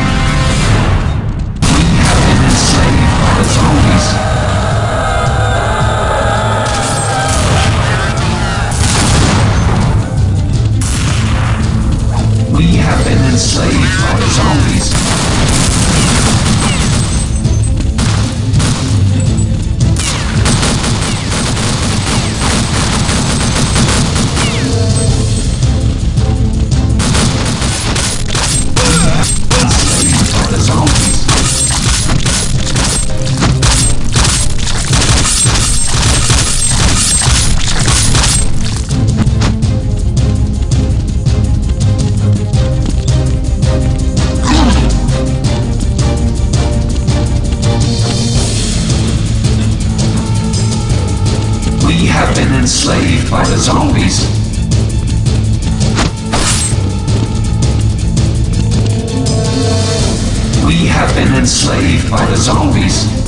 one. Been enslaved by the zombies.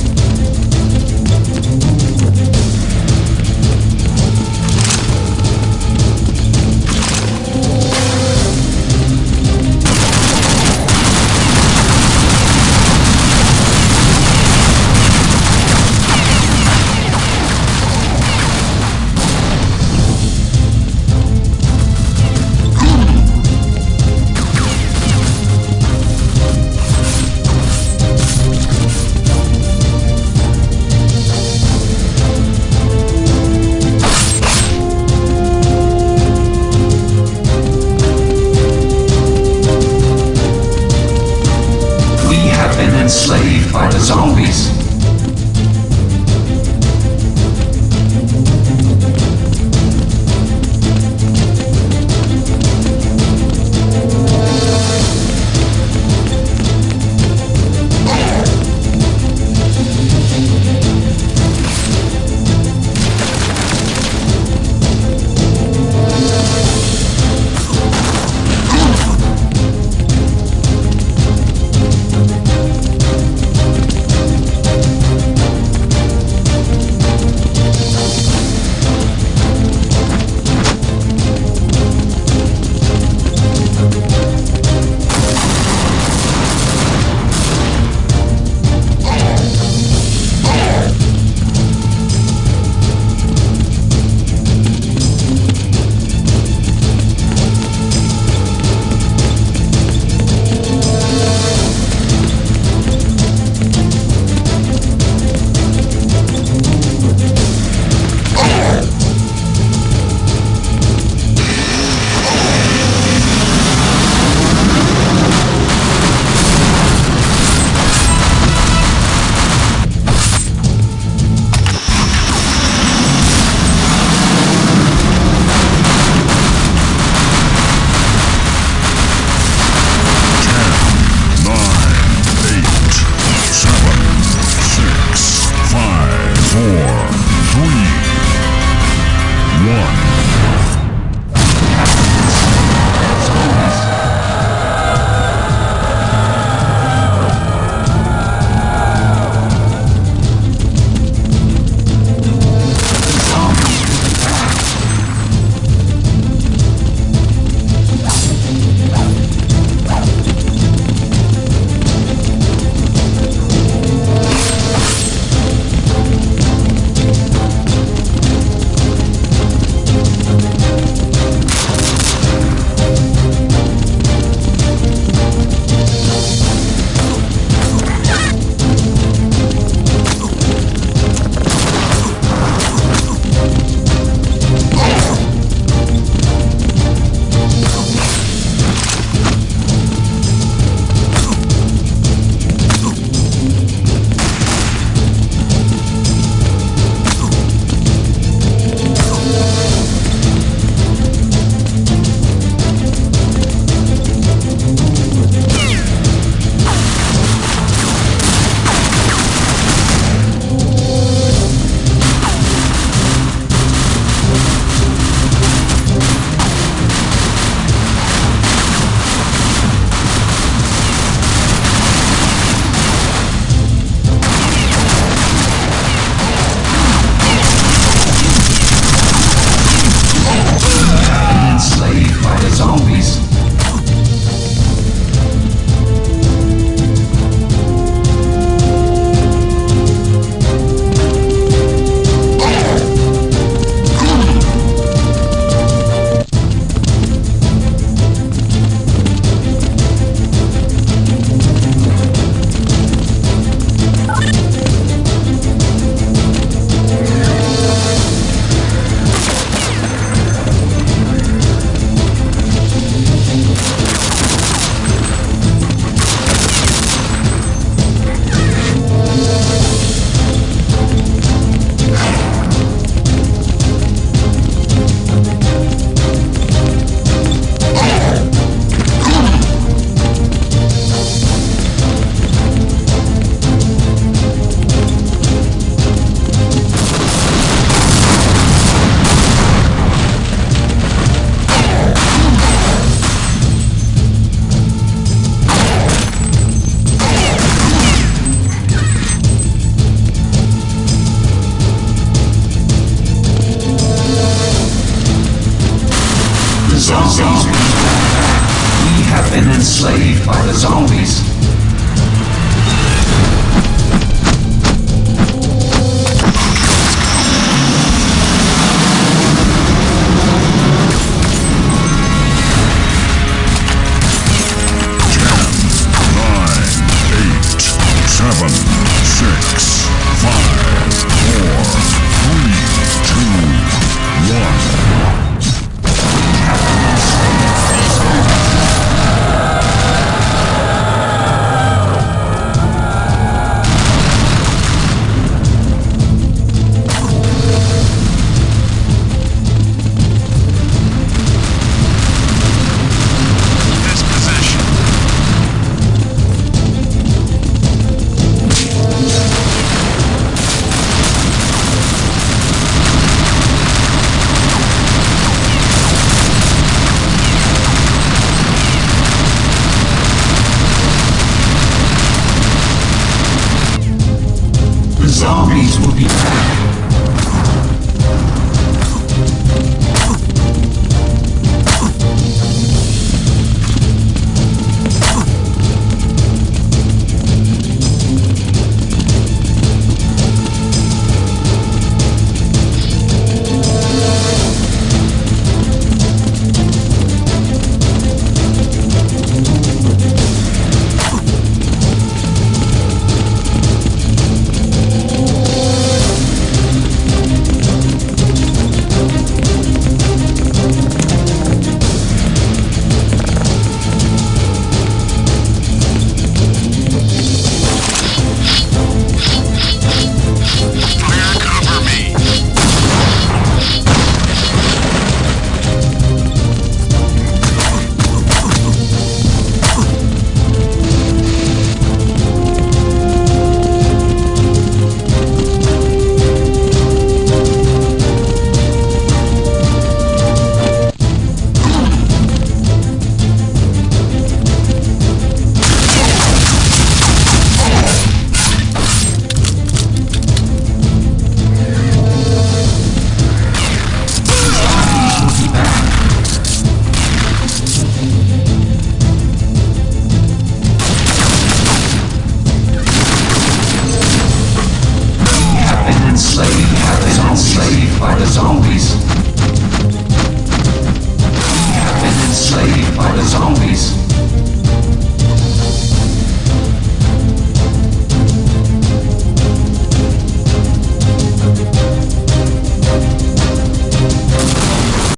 Zombies. We have been enslaved by the zombies. by the zombies.